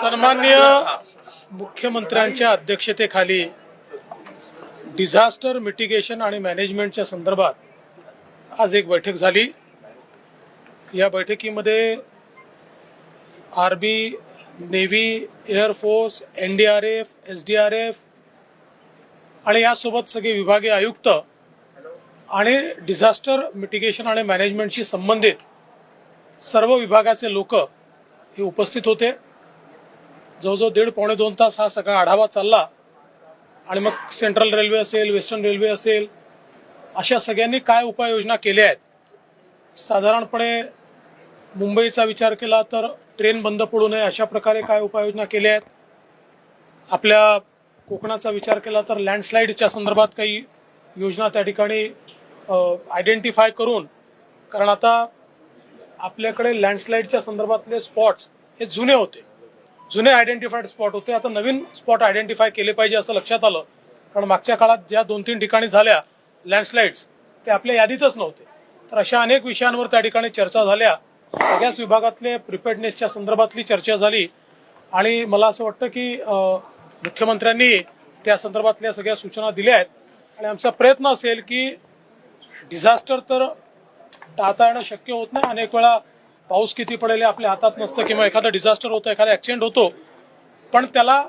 सन्मान्य मुख्यमंत्र्यांच्या अध्यक्षतेखाली डिझास्टर मिटिगेशन आणि मॅनेजमेंटच्या संदर्भात आज एक बैठक झाली. या बैठकीमध्ये R B navy air force N D R F S D R F आणि यासोबत सगळे विभागीय आयुक्त आणि डिझास्टर मिटिगेशन आणि मॅनेजमेंटशी संबंधित सर्व विभागाचे लोक हे उपस्थित होते. जवळजवळ दीड पावणे दोन तास हा सगळा आढावा चालला. आणि मग सेंट्रल रेल्वे असेल वेस्टर्न रेल्वे असेल अशा सगळ्यांनी काय उपाययोजना केल्या आहेत? साधारणपणे मुंबईचा विचार केला तर ट्रेन बंद पडू नये अशा प्रकारे काय उपाययोजना केल्या आहेत? आपल्या कोकणाचा विचार केला तर लँडस्लाईडच्या संदर्भात काही योजना त्या ठिकाणी आयडेंटिफाय करून कारण आता आपल्याकडे लँडस्लाईडच्या संदर्भातले स्पॉट्स हे जुने होते. जुने आयडेंटिफाईड स्पॉट होते. आता नवीन स्पॉट आयडेंटिफाय केले पाहिजे असं लक्षात आलं. कारण मागच्या काळात ज्या दोन तीन ठिकाणी झाल्या लँडस्लाईड्स ते आपल्या यादीतच नव्हते. तर अशा अनेक विषयांवर त्या ठिकाणी चर्चा झाल्या. सगळ्याच विभागातले प्रिपेडनेसच्या संदर्भातली चर्चा झाली. आणि मला असं वाटतं की मुख्यमंत्र्यांनी त्या संदर्भातल्या सगळ्या सूचना दिल्या आहेत. आणि आमचा प्रयत्न असेल की डिझास्टर तर टाळता येणं शक्य होत नाही. अनेक वेळा पाऊस किती पडेल आपल्या हातात नसतं किंवा एखादं डिझास्टर होतं एखादा ऍक्सिडेंट होतो पण त्याला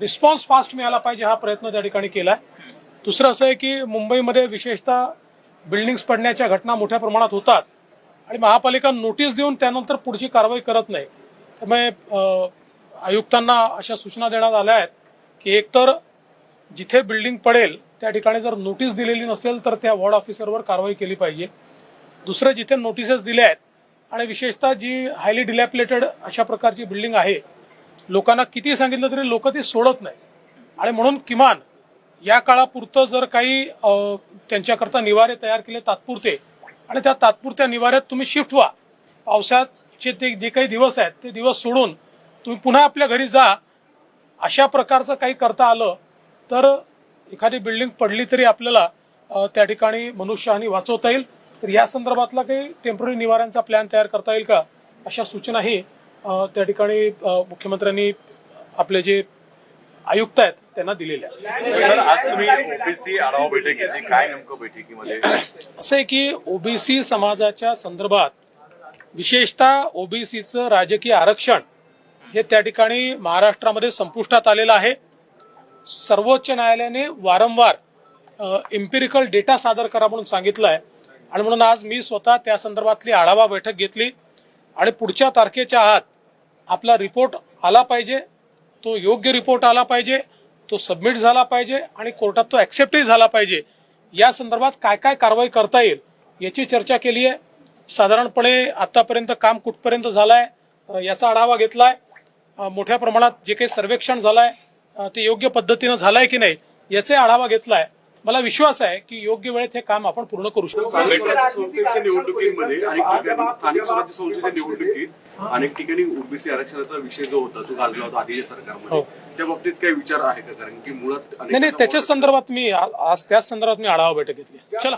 रिस्पॉन्स फास्ट मिळाला पाहिजे हा प्रयत्न त्या ठिकाणी केलाय. दुसरं असं आहे की मुंबईमध्ये विशेषतः बिल्डिंग्स पडण्याच्या घटना मोठ्या प्रमाणात होतात आणि महापालिका नोटीस देऊन त्यानंतर पुढची कारवाई करत नाही. त्यामुळे आयुक्तांना अशा सूचना देण्यात आल्या आहेत की एकतर जिथे बिल्डिंग पडेल त्या ठिकाणी जर नोटीस दिलेली नसेल तर त्या वॉर्ड ऑफिसरवर कारवाई केली पाहिजे. दुसरं जिथे नोटिसेस दिल्या आहेत आणि विशेषतः जी हायली डिलॅपिलेटेड अशा प्रकारची बिल्डिंग आहे लोकांना किती सांगितलं तरी लोक ती सोडत नाही. आणि म्हणून किमान या काळापुरतं जर काही त्यांच्याकरता निवारे तयार केले तात्पुरते आणि त्या तात्पुरत्या निवाऱ्यात तुम्ही शिफ्ट व्हा. पावसाचे ते जे काही दिवस आहेत ते दिवस सोडून तुम्ही पुन्हा आपल्या घरी जा. अशा प्रकारचं काही करता आलं तर एखादी बिल्डिंग पडली तरी आपल्याला त्या ठिकाणी मनुष्यहानी वाचवता येईल. तर या संदर्भातला काही टेंपररी निवाऱ्यांचा प्लॅन तयार करता येईल का? अशा सूचनाही त्या ठिकाणी मुख्यमंत्र्यांनी आपले जे आयुक्त आहेत त्यांना दिलेल्या असं आहे की ओबीसी समाजाच्या संदर्भात विशेषतः ओबीसीचं राजकीय आरक्षण हे त्या ठिकाणी महाराष्ट्रामध्ये संपुष्टात आलेलं आहे. सर्वोच्च न्यायालयाने वारंवार एम्पिरिकल डेटा सादर करा म्हणून सांगितलं आहे. आणि म्हणून आज मी स्वतः त्या संदर्भातली आढावा बैठक घेतली. आणि पुढच्या तारखेच्या आत आपला रिपोर्ट आला पाहिजे. तो योग्य रिपोर्ट आला पाहिजे. तो सबमिट झाला पाहिजे आणि कोर्टात तो ऍक्सेप्टही झाला पाहिजे. या संदर्भात काय काय कारवाई करता येईल याची चर्चा केली आहे साधारणपणे आतापर्यंत काम कुठपर्यंत झालंय आहे याचा आढावा घेतलाय. आहे मोठ्या प्रमाणात जे काही सर्वेक्षण झालंय आहे ते योग्य पद्धतीनं झालंय की नाही याचे आढावा घेतलाय. मला विश्वास आहे की योग्य वेळेत हे काम आपण पूर्ण करू शकतो. निवडणुकीमध्ये अनेक ठिकाणी स्थानिक स्वराज्य संस्थेच्या निवडणुकीत अनेक ठिकाणी ओबीसी आरक्षणाचा विषय जो होता तो गाजला होता आधीच्या सरकारमध्ये. हो. त्या बाबतीत काही विचार आहे का? कारण की मुळात नाही नाही त्याच्याच संदर्भात मी आज त्याच संदर्भात मी आढावा बैठक घेतली चला.